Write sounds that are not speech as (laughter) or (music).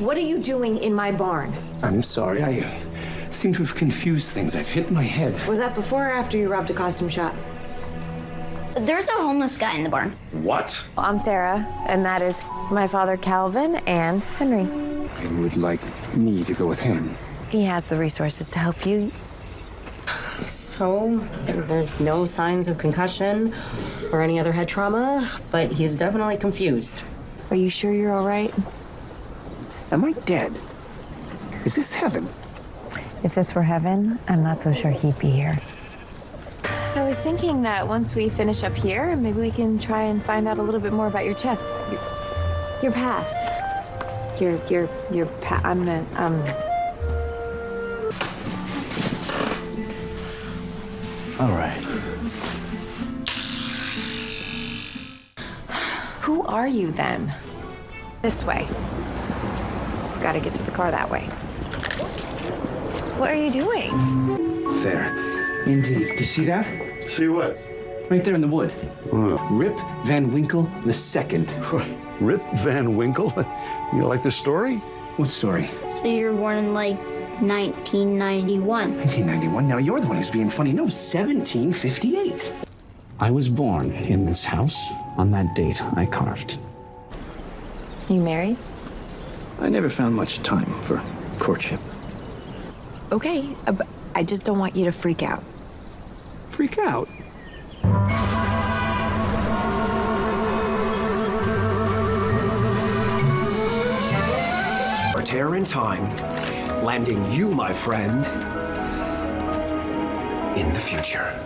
What are you doing in my barn? I'm sorry, I uh, seem to have confused things. I've hit my head. Was that before or after you robbed a costume shop? There's a homeless guy in the barn. What? I'm Sarah, and that is my father, Calvin, and Henry. I would like me to go with him. He has the resources to help you. So, there's no signs of concussion or any other head trauma, but he's definitely confused. Are you sure you're all right? Am I dead? Is this heaven? If this were heaven, I'm not so sure he'd be here. I was thinking that once we finish up here, maybe we can try and find out a little bit more about your chest, your, your past, your your your pa- I'm gonna um. All right. Who are you then? This way. Got to get to the car that way. What are you doing? There. Indeed. Do you see that? See what? Right there in the wood. Rip Van Winkle the second. Rip Van Winkle? (laughs) You like the story? What story? So you were born in like 1991. 1991. Now you're the one who's being funny. No, 1758. I was born in this house on that date I carved. You married? I never found much time for courtship. Okay, uh, I just don't want you to freak out. Freak out. A tear in time, landing you, my friend, in the future.